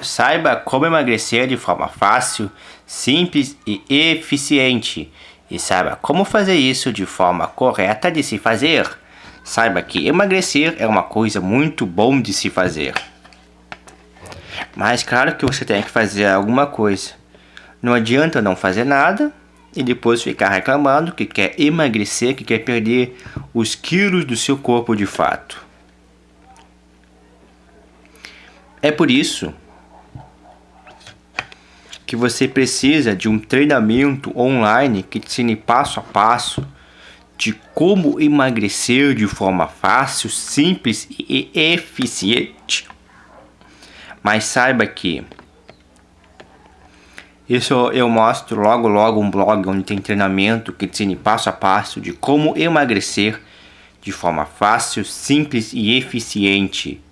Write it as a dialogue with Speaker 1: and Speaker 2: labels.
Speaker 1: Saiba como emagrecer de forma fácil, simples e eficiente. E saiba como fazer isso de forma correta de se fazer. Saiba que emagrecer é uma coisa muito bom de se fazer. Mas claro que você tem que fazer alguma coisa. Não adianta não fazer nada e depois ficar reclamando que quer emagrecer, que quer perder os quilos do seu corpo de fato. É por isso que você precisa de um treinamento online que te ensine passo a passo de como emagrecer de forma fácil, simples e eficiente. Mas saiba que isso eu mostro logo logo um blog onde tem treinamento que te ensine passo a passo de como emagrecer de forma fácil, simples e eficiente.